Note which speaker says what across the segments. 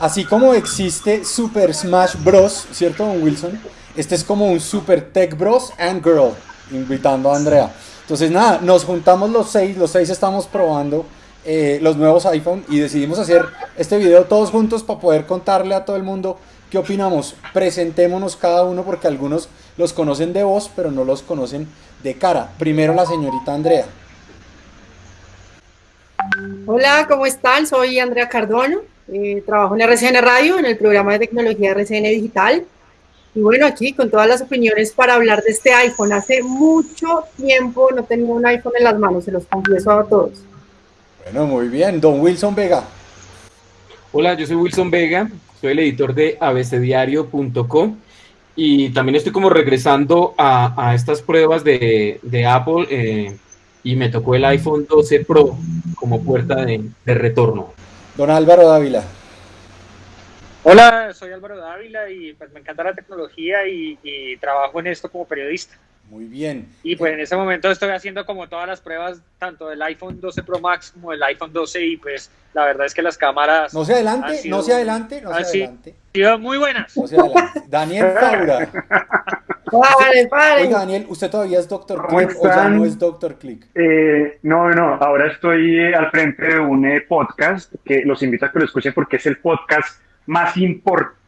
Speaker 1: Así como existe Super Smash Bros, ¿cierto, don Wilson? Este es como un Super Tech Bros and Girl, invitando a Andrea. Entonces, nada, nos juntamos los seis, los seis estamos probando eh, los nuevos iPhone y decidimos hacer este video todos juntos para poder contarle a todo el mundo qué opinamos. Presentémonos cada uno porque algunos los conocen de voz, pero no los conocen de cara. Primero la señorita Andrea.
Speaker 2: Hola, ¿cómo están? Soy Andrea Cardona, eh, trabajo en RCN Radio, en el programa de tecnología RCN Digital. Y bueno, aquí con todas las opiniones para hablar de este iPhone. Hace mucho tiempo no tenía un iPhone en las manos, se los confieso a todos.
Speaker 1: Bueno, muy bien. Don Wilson Vega.
Speaker 3: Hola, yo soy Wilson Vega, soy el editor de abcdiario.com y también estoy como regresando a, estas pruebas de, Apple eh, y me tocó el iPhone 12 Pro como puerta de, retorno.
Speaker 1: Don Álvaro Dávila.
Speaker 4: Hola, soy Álvaro Dávila y pues me encanta la tecnología y, y trabajo en esto como periodista.
Speaker 1: Muy bien.
Speaker 4: Y pues en ese momento estoy haciendo como todas las pruebas, tanto del iPhone 12 Pro Max como del iPhone 12 y pues la verdad es que las cámaras...
Speaker 1: No se adelante, no se adelante, no se adelante.
Speaker 4: Sido muy buenas.
Speaker 1: No se adelante. Daniel Faura.
Speaker 2: Vale, vale.
Speaker 1: Oiga, Daniel, ¿usted todavía es Doctor Click o ya no es Doctor Click?
Speaker 5: Eh, no, no, ahora estoy eh, al frente de un eh, podcast que los invito a que lo escuchen porque es el podcast más importante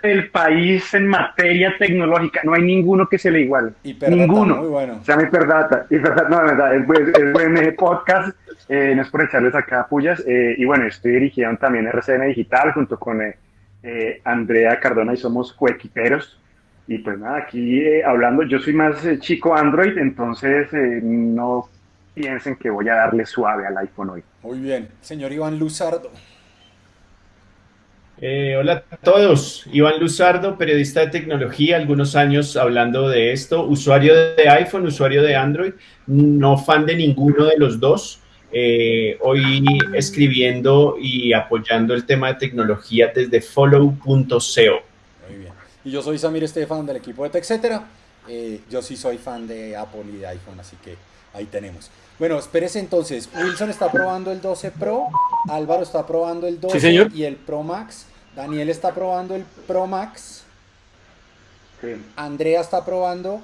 Speaker 5: del país en materia tecnológica. No hay ninguno que se le iguale. ninguno. Muy bueno. Se llama Hiperdata. Hiperdata, no, de verdad, es, buen, es podcast. Eh, no es por echarles acá pullas. Eh, y bueno, estoy dirigiendo también RCN Digital junto con eh, Andrea Cardona y somos cuequiperos. Y pues nada, aquí hablando, yo soy más chico Android, entonces no piensen que voy a darle suave al iPhone hoy.
Speaker 1: Muy bien. Señor Iván Luzardo.
Speaker 6: Eh, hola a todos, Iván Luzardo, periodista de tecnología, algunos años hablando de esto, usuario de iPhone, usuario de Android, no fan de ninguno de los dos, eh, hoy escribiendo y apoyando el tema de tecnología desde follow.co.
Speaker 1: Y yo soy Samir Estefan del equipo de TechCetera, eh, yo sí soy fan de Apple y de iPhone, así que ahí tenemos. Bueno, espérese entonces, Wilson está probando el 12 Pro, Álvaro está probando el 12 y el Pro Max. Daniel está probando el Pro Max. Andrea está probando.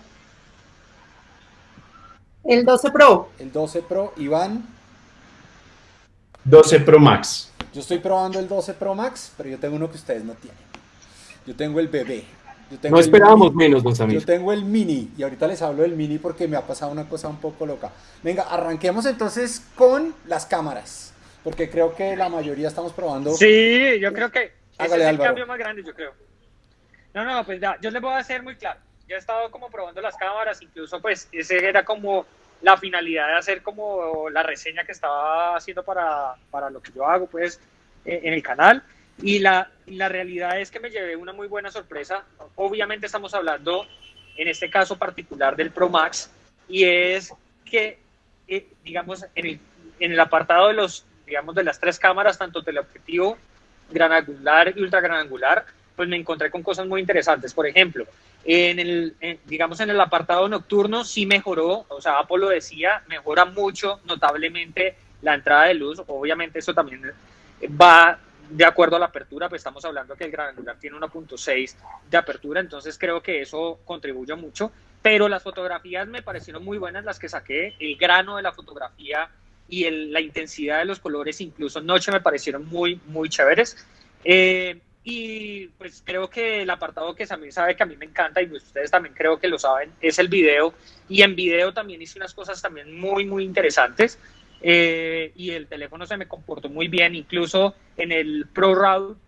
Speaker 2: El 12 Pro.
Speaker 1: El 12 Pro. Iván.
Speaker 6: 12 Pro Max.
Speaker 1: Yo estoy probando el 12 Pro Max, pero yo tengo uno que ustedes no tienen. Yo tengo el bebé.
Speaker 3: no esperábamos menos, don
Speaker 1: Yo tengo el mini y ahorita les hablo del mini porque me ha pasado una cosa un poco loca. Venga, arranquemos entonces con las cámaras, porque creo que la mayoría estamos probando.
Speaker 4: Sí, yo creo que ese es el cambio más grande, yo creo. No, no, pues ya, yo les voy a hacer muy claro. Yo he estado como probando las cámaras, incluso pues ese era como la finalidad de hacer como la reseña que estaba haciendo para, para lo que yo hago pues en el canal. Y la, la realidad es que me llevé una muy buena sorpresa. Obviamente estamos hablando en este caso particular del Pro Max y es que, eh, digamos, en el, en el apartado de los, digamos, de las tres cámaras, tanto teleobjetivo gran angular y ultra gran angular, pues me encontré con cosas muy interesantes. Por ejemplo, en el, digamos en el apartado nocturno sí mejoró, o sea, Apple lo decía, mejora mucho, notablemente la entrada de luz. Obviamente eso también va de acuerdo a la apertura, pues estamos hablando que el gran angular tiene 1.6 de apertura, entonces creo que eso contribuye mucho. Pero las fotografías me parecieron muy buenas las que saqué, el grano de la fotografía y la intensidad de los colores, incluso noche, me parecieron muy, muy chéveres. Eh, y pues creo que el apartado que Samir sabe que a mí me encanta y pues ustedes también creo que lo saben, es el video. Y en video también hice unas cosas también muy, muy interesantes. Eh, y el teléfono se me comportó muy bien, incluso en el Pro Route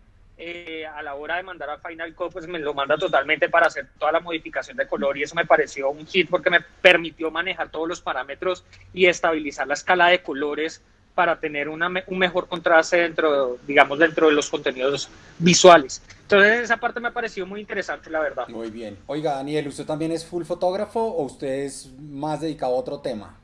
Speaker 4: eh, a la hora de mandar a Final Cut, pues me lo manda totalmente para hacer toda la modificación de color y eso me pareció un hit porque me permitió manejar todos los parámetros y estabilizar la escala de colores para tener una, un mejor contraste dentro, digamos, dentro de los contenidos visuales. Entonces esa parte me pareció muy interesante, la verdad.
Speaker 1: Muy bien. Oiga, Daniel, ¿usted también es full fotógrafo o usted es más dedicado a otro tema?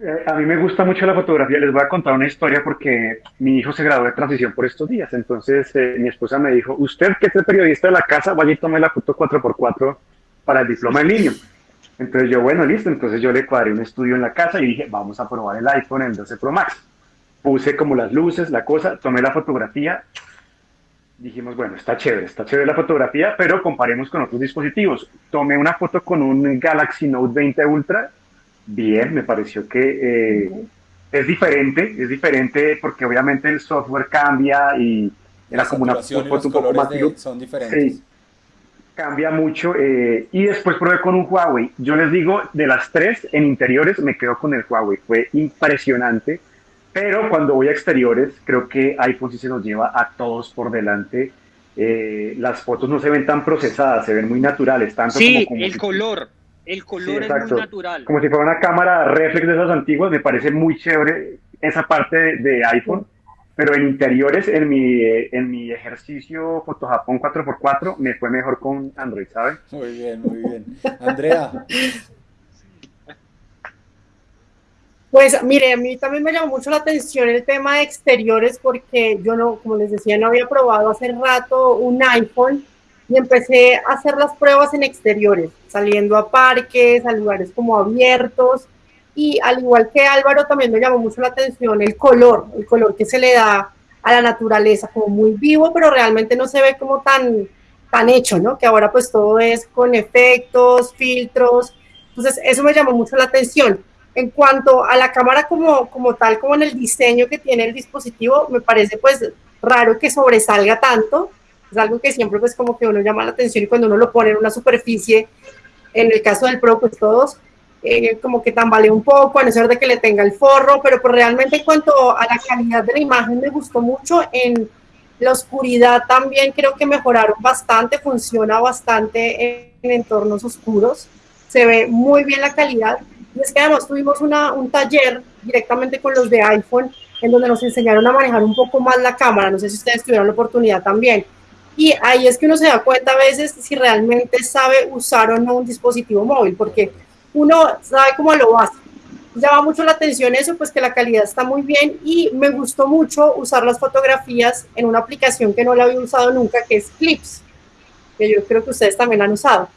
Speaker 5: Eh, a mí me gusta mucho la fotografía. Les voy a contar una historia porque mi hijo se graduó de transición por estos días. Entonces eh, mi esposa me dijo, usted que es el periodista de la casa, vaya y tome la foto 4x4 para el diploma en línea. Entonces yo, bueno, listo. Entonces yo le cuadré un estudio en la casa y dije, vamos a probar el iPhone, el 12 Pro Max. Puse como las luces, la cosa, tomé la fotografía. dijimos, bueno, está chévere, está chévere la fotografía, pero comparemos con otros dispositivos. Tomé una foto con un Galaxy Note 20 Ultra, bien, me pareció que eh, es diferente, es diferente porque obviamente el software cambia y era como una foto un poco más...
Speaker 1: son diferentes. Sí,
Speaker 5: cambia mucho. Eh, y después probé con un Huawei. Yo les digo, de las tres en interiores me quedo con el Huawei. Fue impresionante pero cuando voy a exteriores, creo que iPhone sí se nos lleva a todos por delante. Eh, las fotos no se ven tan procesadas, se ven muy naturales. Tanto
Speaker 4: sí, como, el color. El color es muy natural.
Speaker 5: Como si fuera una cámara reflex de esas antiguas, me parece muy chévere esa parte de, iPhone. Pero en interiores, en mi, en mi ejercicio Foto Japón 4x4, me fue mejor con Android, ¿sabes?
Speaker 1: Muy bien, muy bien. Andrea,
Speaker 2: Pues mire, a mí también me llamó mucho la atención el tema de exteriores porque yo no, como les decía, no había probado hace rato un iPhone y empecé a hacer las pruebas en exteriores, saliendo a parques, a lugares como abiertos y al igual que Álvaro también me llamó mucho la atención el color, el color que se le da a la naturaleza, como muy vivo, pero realmente no se ve como tan, tan hecho, ¿no? Que ahora pues todo es con efectos, filtros, entonces eso me llamó mucho la atención en cuanto a la cámara como, como tal, como en el diseño que tiene el dispositivo, me parece pues raro que sobresalga tanto. Es algo que siempre pues como que uno llama la atención y cuando uno lo pone en una superficie, en el caso del Pro pues todos, eh, como que tambalea un poco, a no ser de que le tenga el forro, pero pues realmente en cuanto a la calidad de la imagen me gustó mucho. En la oscuridad también creo que mejoraron bastante, funciona bastante en entornos oscuros, se ve muy bien la calidad y es que además tuvimos una, un taller directamente con los de iPhone en donde nos enseñaron a manejar un poco más la cámara. No sé si ustedes tuvieron la oportunidad también. Y ahí es que uno se da cuenta a veces si realmente sabe usar o no un dispositivo móvil, porque uno sabe cómo lo hace. Llama mucho la atención eso, pues que la calidad está muy bien y me gustó mucho usar las fotografías en una aplicación que no la había usado nunca, que es Clips, que yo creo que ustedes también han usado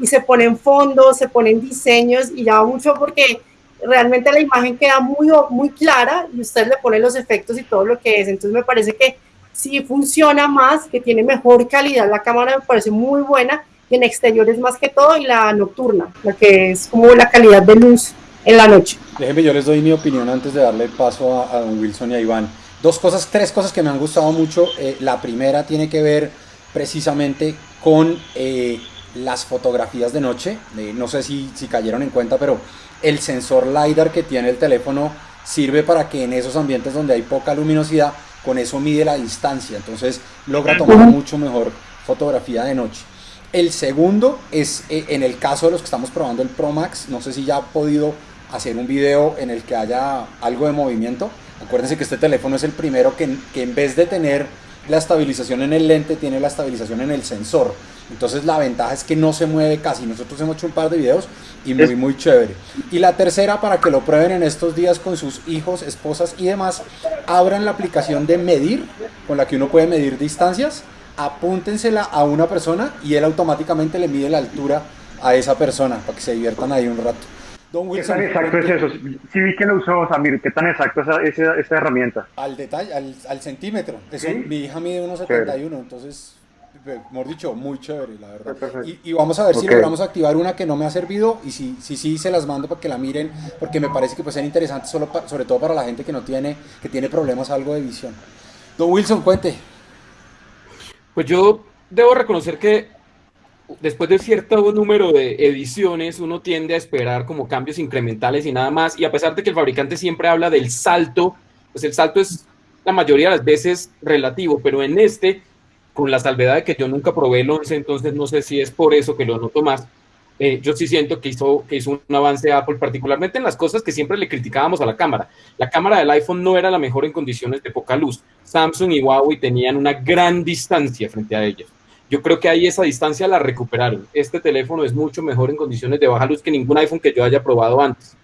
Speaker 2: y se ponen fondos, se ponen diseños y llama mucho porque realmente la imagen queda muy, muy clara y usted le pone los efectos y todo lo que es. Entonces me parece que sí funciona más, que tiene mejor calidad. La cámara me parece muy buena y en exteriores más que todo y la nocturna, la que es como la calidad de luz en la noche.
Speaker 1: Déjenme, yo les doy mi opinión antes de darle paso a, don Wilson y a Iván. Dos cosas, tres cosas que me han gustado mucho. Eh, la primera tiene que ver precisamente con eh, las fotografías de noche, no sé si, si cayeron en cuenta, pero el sensor LiDAR que tiene el teléfono sirve para que en esos ambientes donde hay poca luminosidad, con eso mide la distancia, entonces logra tomar mucho mejor fotografía de noche. El segundo es eh, en el caso de los que estamos probando el Pro Max, no sé si ya ha podido hacer un video en el que haya algo de movimiento. Acuérdense que este teléfono es el primero que, que en vez de tener la estabilización en el lente, tiene la estabilización en el sensor. Entonces la ventaja es que no se mueve casi. Nosotros hemos hecho un par de videos y muy, muy chévere. Y la tercera, para que lo prueben en estos días con sus hijos, esposas y demás, abran la aplicación de medir, con la que uno puede medir distancias, apúntensela a una persona y él automáticamente le mide la altura a esa persona para que se diviertan ahí un rato.
Speaker 5: Don Wilson, ¿Qué tan exacto es eso? Sí vi que lo usó Samir, ¿qué tan exacto es esa, esa, herramienta?
Speaker 1: Al detalle, al, al centímetro. Eso, Mi hija mide unos 71, entonces mejor dicho, muy chévere, la verdad. Y, vamos a ver si logramos activar una que no me ha servido y si sí si, se las mando para que la miren, porque me parece que puede ser interesante solo sobre todo para la gente que no tiene, que tiene problemas algo de visión. Don Wilson, cuente.
Speaker 3: Pues yo debo reconocer que después de cierto número de ediciones, uno tiende a esperar como cambios incrementales y nada más. Y a pesar de que el fabricante siempre habla del salto, pues el salto es la mayoría de las veces relativo, pero en este con la salvedad de que yo nunca probé el 11, entonces no sé si es por eso que lo noto más. Eh, yo sí siento que hizo, que hizo un avance Apple, particularmente en las cosas que siempre le criticábamos a la cámara. La cámara del iPhone no era la mejor en condiciones de poca luz. Samsung y Huawei tenían una gran distancia frente a ellos. Yo creo que ahí esa distancia la recuperaron. Este teléfono es mucho mejor en condiciones de baja luz que ningún iPhone que yo haya probado antes.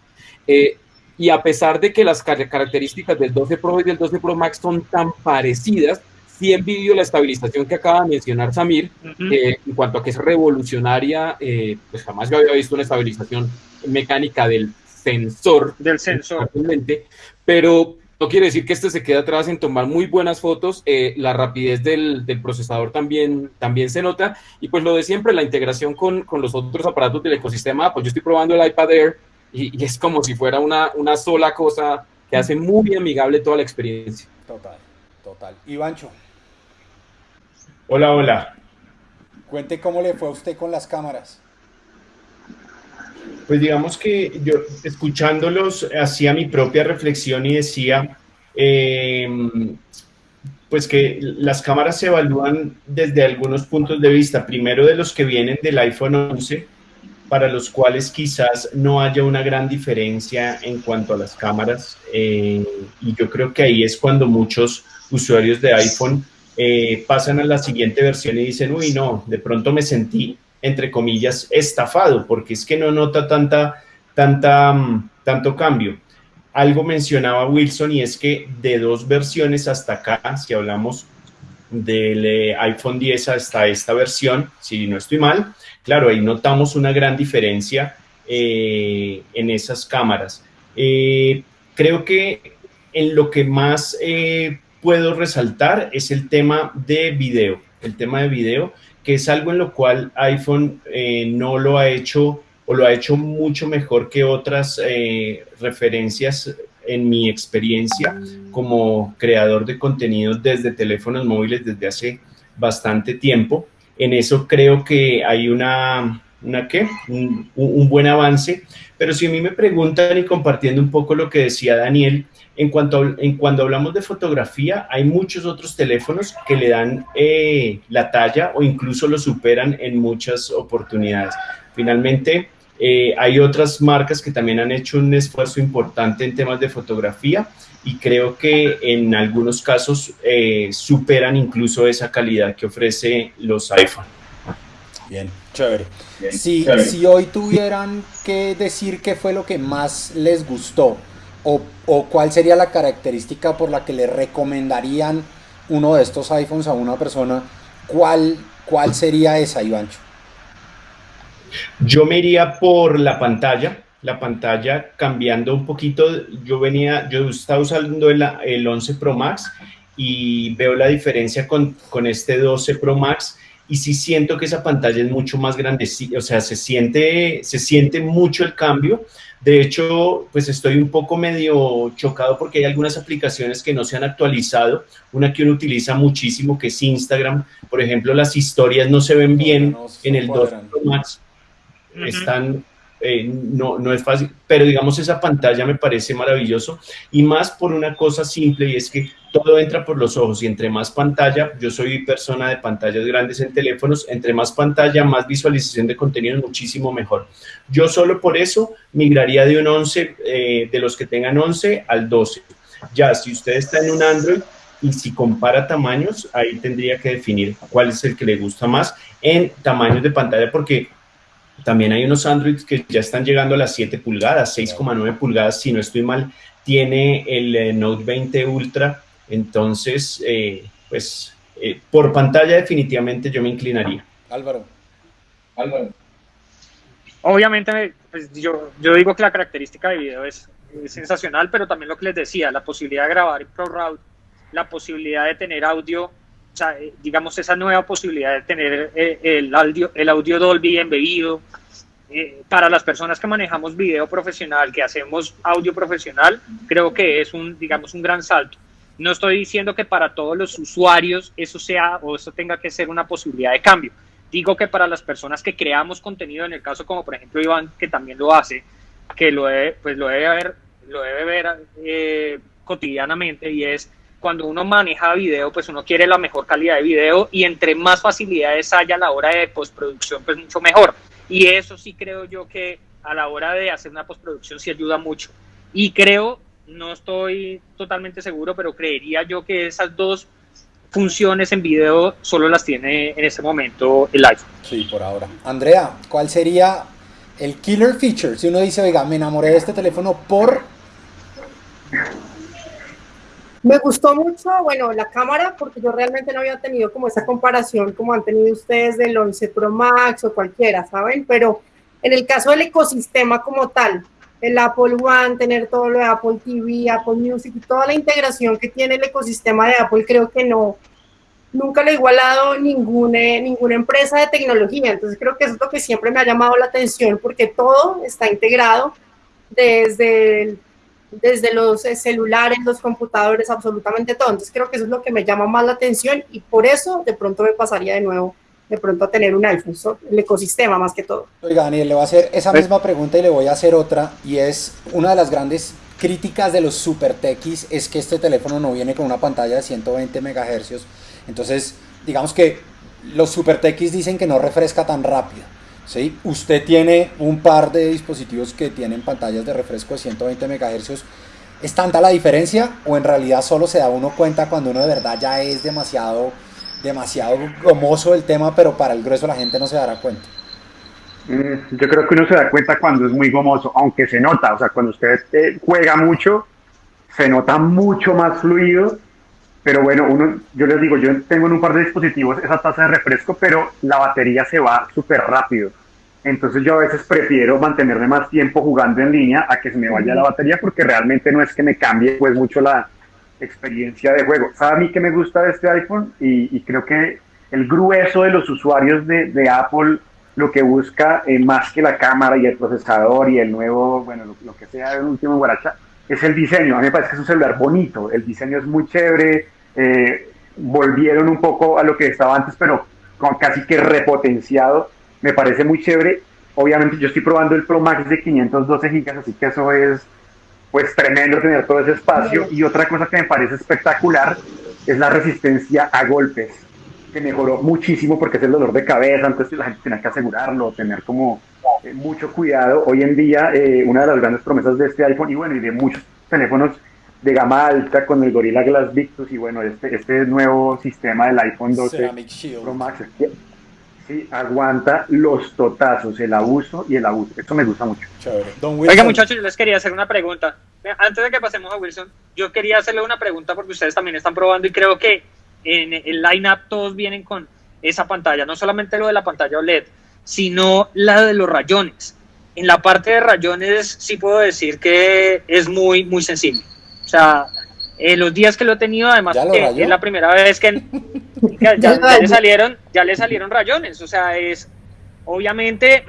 Speaker 3: Eh, y a pesar de que las características del 12 Pro y del 12 Pro Max son tan parecidas, sí envidio la estabilización que acaba de mencionar Samir, en cuanto a que es revolucionaria, eh, pues jamás yo había visto una estabilización mecánica del sensor.
Speaker 4: Del sensor.
Speaker 3: Pero no quiere decir que este se quede atrás en tomar muy buenas fotos, eh, la rapidez del, procesador también, también se nota, y pues lo de siempre, la integración con, los otros aparatos del ecosistema, pues yo estoy probando el iPad Air y, es como si fuera una, una sola cosa que hace muy amigable toda la experiencia.
Speaker 1: Total, total. Ivancho.
Speaker 6: Hola, hola.
Speaker 1: Cuente cómo le fue a usted con las cámaras.
Speaker 6: Pues digamos que yo escuchándolos hacía mi propia reflexión y decía, em, pues que las cámaras se evalúan desde algunos puntos de vista. Primero de los que vienen del iPhone 11, para los cuales quizás no haya una gran diferencia en cuanto a las cámaras. Eh, y yo creo que ahí es cuando muchos usuarios de iPhone eh, pasan a la siguiente versión y dicen, uy, no, de pronto me sentí entre comillas, estafado, porque es que no nota tanta, tanta, mm, tanto cambio. Algo mencionaba Wilson y es que de dos versiones hasta acá, si hablamos del eh, iPhone 10 hasta esta versión, si no estoy mal, claro, ahí notamos una gran diferencia eh, en esas cámaras. Creo que en lo que más puedo resaltar es el tema de video, el tema de video que es algo en lo cual iPhone eh, no lo ha hecho o lo ha hecho mucho mejor que otras eh, referencias en mi experiencia como creador de contenido desde teléfonos móviles desde hace bastante tiempo. En eso creo que hay una, una ¿qué? Un, buen avance, pero si a mí me preguntan y compartiendo un poco lo que decía Daniel, en cuanto en cuando hablamos de fotografía, hay muchos otros teléfonos que le dan eh, la talla o incluso lo superan en muchas oportunidades. Finalmente, eh, hay otras marcas que también han hecho un esfuerzo importante en temas de fotografía y creo que en algunos casos eh, superan incluso esa calidad que ofrece los iPhone.
Speaker 1: Bien, chévere. si, si hoy tuvieran que decir qué fue lo que más les gustó o, cuál sería la característica por la que le recomendarían uno de estos iPhones a una persona, ¿cuál, cuál sería esa, Ivancho?
Speaker 6: Yo me iría por la pantalla, la pantalla cambiando un poquito. Yo venía, yo estaba usando el, el 11 Pro Max y veo la diferencia con, con este 12 Pro Max y sí siento que esa pantalla es mucho más grande, o sea, se siente, se siente mucho el cambio. De hecho, pues estoy un poco medio chocado porque hay algunas aplicaciones que no se han actualizado. Una que uno utiliza muchísimo, que es Instagram. Por ejemplo, las historias no se ven bien en el 2 Pro Max. Están eh, no, no es fácil, pero digamos esa pantalla me parece maravilloso y más por una cosa simple y es que todo entra por los ojos y entre más pantalla, yo soy persona de pantallas grandes en teléfonos, entre más pantalla, más visualización de contenido muchísimo mejor. Yo solo por eso migraría de un 11, eh, de los que tengan 11 al 12. Ya, si usted está en un Android, y si compara tamaños, ahí tendría que definir cuál es el que le gusta más en tamaños de pantalla, porque también hay unos Androids que ya están llegando a las 7 pulgadas, 6,9 pulgadas, si no estoy mal, tiene el eh, Note 20 Ultra. Entonces, eh, pues eh, por pantalla definitivamente yo me inclinaría.
Speaker 1: Álvaro.
Speaker 4: Álvaro. Obviamente, pues yo, yo digo que la característica de video es, sensacional, pero también lo que les decía, la posibilidad de grabar en ProRoute, la posibilidad de tener audio sea, eh, digamos, esa nueva posibilidad de tener eh, el, audio, el audio Dolby embebido. Eh, para las personas que manejamos video profesional, que hacemos audio profesional, creo que es un, digamos, un gran salto. No estoy diciendo que para todos los usuarios eso sea o eso tenga que ser una posibilidad de cambio. Digo que para las personas que creamos contenido, en el caso como por ejemplo Iván, que también lo hace, que lo debe, pues lo debe ver, lo debe ver cotidianamente y es cuando uno maneja video, pues uno quiere la mejor calidad de video y entre más facilidades haya a la hora de postproducción, pues mucho mejor. Y eso sí creo yo que a la hora de hacer una postproducción sí ayuda mucho. Y creo, no estoy totalmente seguro, pero creería yo que esas dos funciones en video solo las tiene en ese momento el iPhone.
Speaker 1: Sí, por ahora. Andrea, ¿cuál sería el killer feature? Si uno dice, oiga, me enamoré de este teléfono por
Speaker 2: me gustó mucho, bueno, la cámara, porque yo realmente no había tenido como esa comparación como han tenido ustedes del 11 Pro Max o cualquiera, ¿saben? Pero en el caso del ecosistema como tal, el Apple One, tener todo lo de Apple TV, Apple Music y toda la integración que tiene el ecosistema de Apple, creo que no, nunca lo ha igualado ninguna, ninguna empresa de tecnología. Entonces creo que eso es lo que siempre me ha llamado la atención porque todo está integrado desde, desde los celulares, los computadores, absolutamente todo. Entonces creo que eso es lo que me llama más la atención y por eso de pronto me pasaría de nuevo de pronto a tener un iPhone, el ecosistema más que todo.
Speaker 1: Oiga, Daniel, le voy a hacer esa pues misma pregunta y le voy a hacer otra, y es una de las grandes críticas de los super techies es que este teléfono no viene con una pantalla de 120 MHz, entonces digamos que los super techies dicen que no refresca tan rápido. ¿Sí? Usted tiene un par de dispositivos que tienen pantallas de refresco de 120 MHz. ¿Es tanta la diferencia o en realidad solo se da uno cuenta cuando uno de verdad ya es demasiado demasiado gomoso el tema, pero para el grueso la gente no se dará cuenta.
Speaker 5: Mm, yo creo que uno se da cuenta cuando es muy gomoso, aunque se nota, o sea, cuando usted eh, juega mucho, se nota mucho más fluido, pero bueno, uno, yo les digo, yo tengo en un par de dispositivos esa tasa de refresco, pero la batería se va súper rápido. Entonces yo a veces prefiero mantenerme más tiempo jugando en línea a que se me vaya la batería porque realmente no es que me cambie pues mucho la, experiencia de juego. ¿Sabe a mí que me gusta de este iPhone? Y, creo que el grueso de los usuarios de, Apple lo que busca, eh, más que la cámara y el procesador y el nuevo, bueno, lo, que sea el último guaracha, es el diseño. A mí me parece que es un celular bonito, el diseño es muy chévere, eh, volvieron un poco a lo que estaba antes, pero con casi que repotenciado, me parece muy chévere. Obviamente yo estoy probando el Pro Max de 512 GB, así que eso es pues tremendo tener todo ese espacio. Y otra cosa que me parece espectacular es la resistencia a golpes, que mejoró muchísimo porque es el dolor de cabeza, antes la gente tenía que asegurarlo, tener como eh, mucho cuidado. Hoy en día, eh, una de las grandes promesas de este iPhone y bueno, y de muchos teléfonos de gama alta con el Gorilla Glass Victus y bueno, este, este nuevo sistema del iPhone 12 Pro Max aguanta los totazos, el abuso y el abuso. Esto me gusta mucho.
Speaker 4: Oiga, muchachos, yo les quería hacer una pregunta. Antes de que pasemos a Wilson, yo quería hacerle una pregunta porque ustedes también están probando y creo que en el line-up todos vienen con esa pantalla, no solamente lo de la pantalla OLED, sino la de los rayones. En la parte de rayones sí puedo decir que es muy, muy sensible. O sea, en los días que lo he tenido, además, es la primera vez que ya, le salieron, ya le salieron rayones. O sea, es obviamente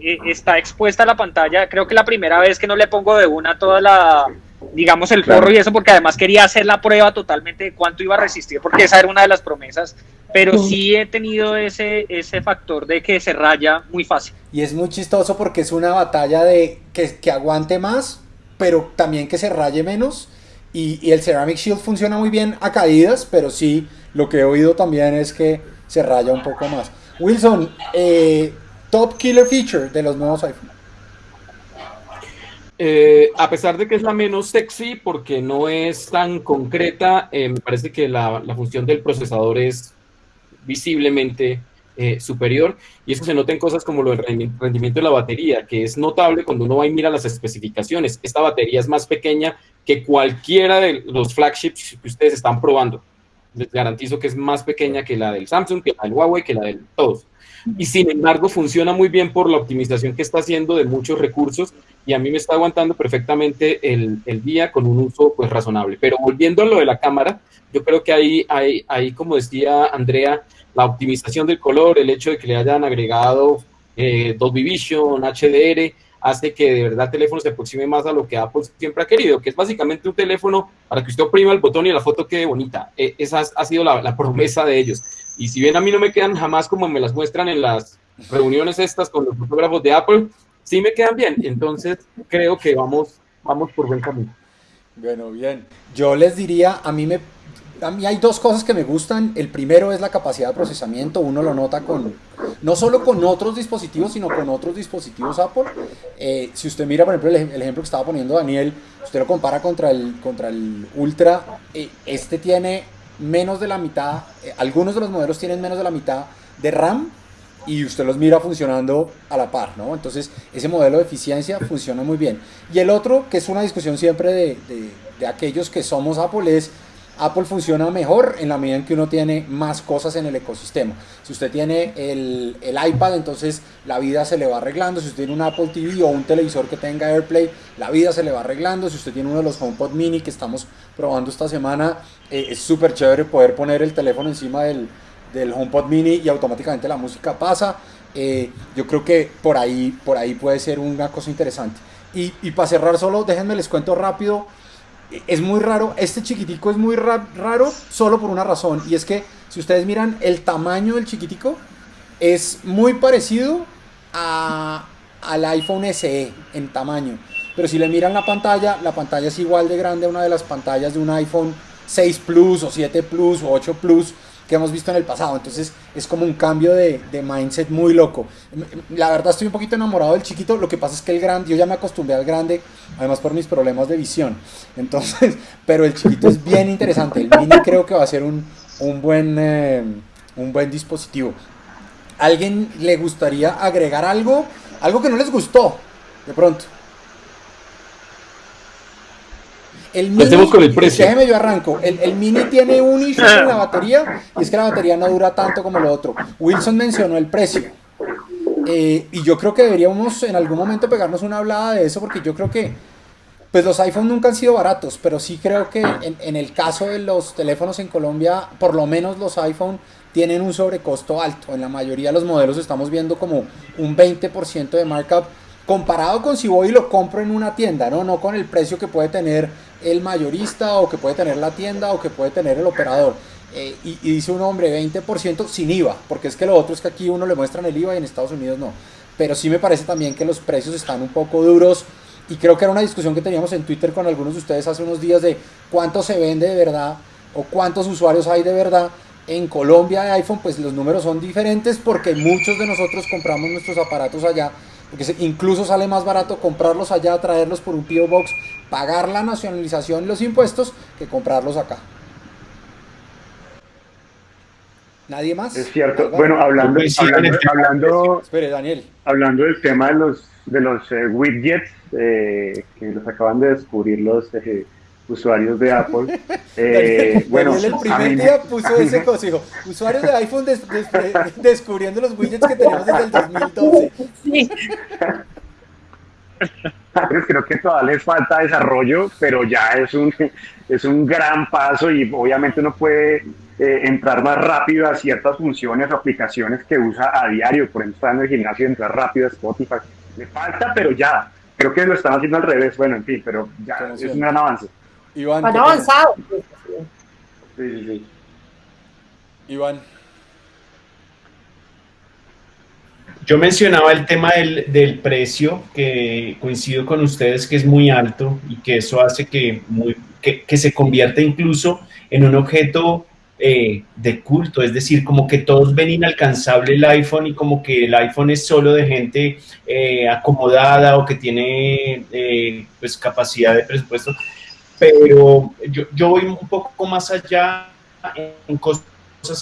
Speaker 4: eh, está expuesta la pantalla. Creo que la primera vez que no le pongo de una toda la, digamos, el forro y eso, porque además quería hacer la prueba totalmente de cuánto iba a resistir, porque esa era una de las promesas. Pero sí he tenido ese, ese factor de que se raya muy fácil.
Speaker 1: Y es muy chistoso porque es una batalla de que, que aguante más, pero también que se raye menos. Y, el Ceramic Shield funciona muy bien a caídas, pero sí lo que he oído también es que se raya un poco más. Wilson, eh, top killer feature de los nuevos iPhone.
Speaker 3: Eh, a pesar de que es la menos sexy porque no es tan concreta, eh, me parece que la, función del procesador es visiblemente superior y eso se nota en cosas como lo del rendimiento de la batería, que es notable cuando uno va y mira las especificaciones. Esta batería es más pequeña que cualquiera de los flagships que ustedes están probando les garantizo que es más pequeña que la del Samsung, que la del Huawei, que la del todos. Y sin embargo funciona muy bien por la optimización que está haciendo de muchos recursos y a mí me está aguantando perfectamente el, el día con un uso pues razonable. Pero volviendo a lo de la cámara, yo creo que ahí, hay, ahí como decía Andrea, la optimización del color, el hecho de que le hayan agregado eh, Dolby Vision, HDR, hace que de verdad el teléfono se aproxime más a lo que Apple siempre ha querido, que es básicamente un teléfono para que usted oprima el botón y la foto quede bonita. E, esa ha sido la, promesa de ellos. Y si bien a mí no me quedan jamás como me las muestran en las reuniones estas con los fotógrafos de Apple, sí me quedan bien. Entonces creo que vamos, vamos por buen camino.
Speaker 1: Bueno, bien. Yo les diría, a mí me a mí hay dos cosas que me gustan. El primero es la capacidad de procesamiento. Uno lo nota con, no solo con otros dispositivos, sino con otros dispositivos Apple. Eh, si usted mira, por ejemplo, el, ejemplo que estaba poniendo Daniel, usted lo compara contra el, contra el Ultra, eh, este tiene menos de la mitad, eh, algunos de los modelos tienen menos de la mitad de RAM y usted los mira funcionando a la par, ¿no? Entonces, ese modelo de eficiencia funciona muy bien. Y el otro, que es una discusión siempre de, de, de aquellos que somos Apple, es Apple funciona mejor en la medida en que uno tiene más cosas en el ecosistema. Si usted tiene el, iPad, entonces la vida se le va arreglando. Si usted tiene un Apple TV o un televisor que tenga AirPlay, la vida se le va arreglando. Si usted tiene uno de los HomePod mini que estamos probando esta semana, eh, es súper chévere poder poner el teléfono encima del, del HomePod mini y automáticamente la música pasa. Eh, yo creo que por ahí, por ahí puede ser una cosa interesante. Y, y para cerrar solo, déjenme les cuento rápido es muy raro, este chiquitico es muy raro solo por una razón, y es que si ustedes miran el tamaño del chiquitico, es muy parecido a, al iPhone SE en tamaño. Pero si le miran la pantalla, la pantalla es igual de grande a una de las pantallas de un iPhone 6 Plus o 7 Plus o 8 Plus que hemos visto en el pasado. Entonces es como un cambio de, mindset muy loco. La verdad estoy un poquito enamorado del chiquito. Lo que pasa es que el grande, yo ya me acostumbré al grande, además por mis problemas de visión. Entonces, pero el chiquito es bien interesante. El mini creo que va a ser un, un buen, eh, un buen dispositivo. ¿Alguien le gustaría agregar algo? Algo que no les gustó, de pronto. El mini,
Speaker 3: con el precio.
Speaker 1: Déjeme yo arranco. El, el, mini tiene un issue con la batería y es que la batería no dura tanto como lo otro. Wilson mencionó el precio. Eh, y yo creo que deberíamos en algún momento pegarnos una hablada de eso porque yo creo que pues los iPhones nunca han sido baratos, pero sí creo que en, en el caso de los teléfonos en Colombia, por lo menos los iPhone tienen un sobrecosto alto. En la mayoría de los modelos estamos viendo como un 20% de markup comparado con si voy y lo compro en una tienda, ¿no? No con el precio que puede tener el mayorista o que puede tener la tienda o que puede tener el operador. Eh, y, y, dice un hombre 20% sin IVA, porque es que lo otro es que aquí uno le muestran el IVA y en Estados Unidos no. Pero sí me parece también que los precios están un poco duros y creo que era una discusión que teníamos en Twitter con algunos de ustedes hace unos días de cuánto se vende de verdad o cuántos usuarios hay de verdad. En Colombia de iPhone pues los números son diferentes porque muchos de nosotros compramos nuestros aparatos allá porque incluso sale más barato comprarlos allá, traerlos por un PO Box, pagar la nacionalización y los impuestos que comprarlos acá. ¿Nadie más?
Speaker 5: Es cierto. Bueno, hablando, hablando, hablando,
Speaker 1: Espere, Daniel.
Speaker 5: hablando del tema de los, de los eh, widgets eh, que los acaban de descubrir los eh, usuarios de Apple. Eh, bueno,
Speaker 1: Daniel el primer día puso ese consejo. Usuarios de iPhone des, des, descubriendo los widgets que tenemos desde el 2012. Sí.
Speaker 5: Creo que todavía les falta desarrollo, pero ya es un, es un gran paso y obviamente uno puede eh, entrar más rápido a ciertas funciones o aplicaciones que usa a diario. Por ejemplo, está en el gimnasio y entrar rápido a Spotify. Le falta, pero ya. Creo que lo están haciendo al revés. Bueno, en fin, pero ya es un gran avance.
Speaker 2: Iván, Van avanzado.
Speaker 5: Sí, sí, sí.
Speaker 1: Iván.
Speaker 6: Yo mencionaba el tema del, del, precio, que coincido con ustedes que es muy alto y que eso hace que, muy, que, que se convierta incluso en un objeto eh, de culto, es decir, como que todos ven inalcanzable el iPhone y como que el iPhone es solo de gente eh, acomodada o que tiene eh, pues capacidad de presupuesto pero yo, yo voy un poco más allá en cosas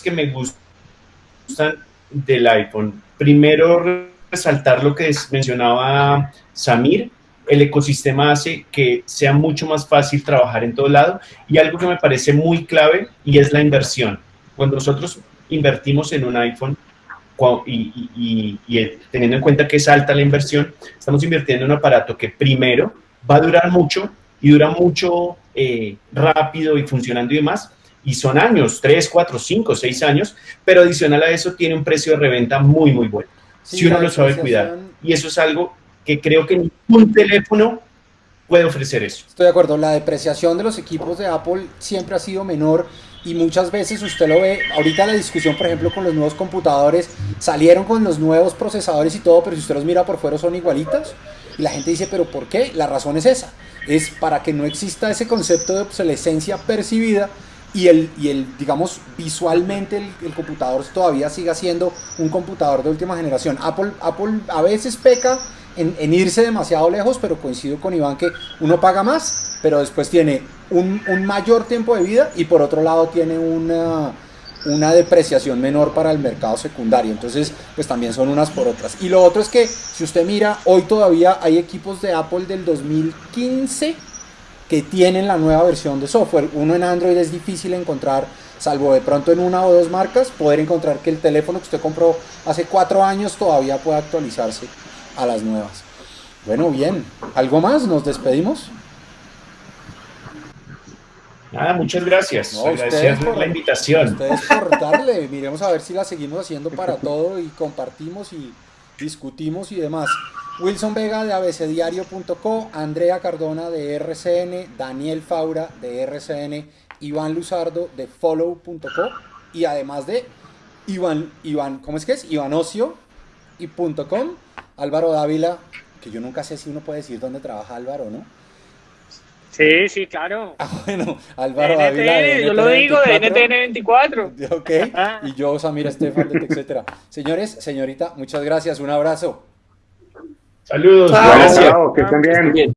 Speaker 6: que me gustan del iPhone. Primero, resaltar lo que mencionaba Samir, el ecosistema hace que sea mucho más fácil trabajar en todo lado y algo que me parece muy clave y es la inversión. Cuando nosotros invertimos en un iPhone y, y, teniendo en cuenta que es alta la inversión, estamos invirtiendo en un aparato que primero va a durar mucho y dura mucho eh, rápido y funcionando y demás. Y son años, 3, 4, 5, 6 años, pero adicional a eso tiene un precio de reventa muy, muy bueno. Sí, si uno lo sabe cuidar. Y eso es algo que creo que ningún teléfono puede ofrecer eso.
Speaker 1: Estoy de acuerdo, la depreciación de los equipos de Apple siempre ha sido menor y muchas veces usted lo ve, ahorita la discusión por ejemplo con los nuevos computadores, salieron con los nuevos procesadores y todo, pero si usted los mira por fuera son igualitos y la gente dice, pero ¿por qué? La razón es esa, es para que no exista ese concepto de obsolescencia percibida y el, y el digamos, visualmente el, computador todavía siga siendo un computador de última generación. Apple, Apple a veces peca en, en, irse demasiado lejos, pero coincido con Iván que uno paga más, pero después tiene un, un mayor tiempo de vida y por otro lado tiene una, una depreciación menor para el mercado secundario. Entonces, pues también son unas por otras. Y lo otro es que si usted mira, hoy todavía hay equipos de Apple del 2015 que tienen la nueva versión de software. Uno en Android es difícil encontrar, salvo de pronto en una o dos marcas, poder encontrar que el teléfono que usted compró hace cuatro años todavía pueda actualizarse a las nuevas. Bueno, bien. ¿Algo más? ¿Nos despedimos?
Speaker 6: Nada, muchas gracias. gracias por la invitación.
Speaker 1: Ustedes por darle. Miremos a ver si la seguimos haciendo para todo y compartimos y discutimos y demás. Wilson Vega de abcdiario.co, Andrea Cardona de RCN, Daniel Faura de RCN, Iván Luzardo de follow.co y además de Iván, Iván, ¿cómo es que es? Ivanocio y .com, Álvaro Dávila, que yo nunca sé si uno puede decir dónde trabaja Álvaro, ¿no?
Speaker 4: Sí, sí, claro.
Speaker 1: Ah, bueno, Álvaro Ávila.
Speaker 4: yo lo digo, de NTN24.
Speaker 1: Ok, y yo, Samir Estefan, etcétera. Señores, señorita, muchas gracias, un abrazo.
Speaker 6: Saludos,
Speaker 5: gracias. que estén bien.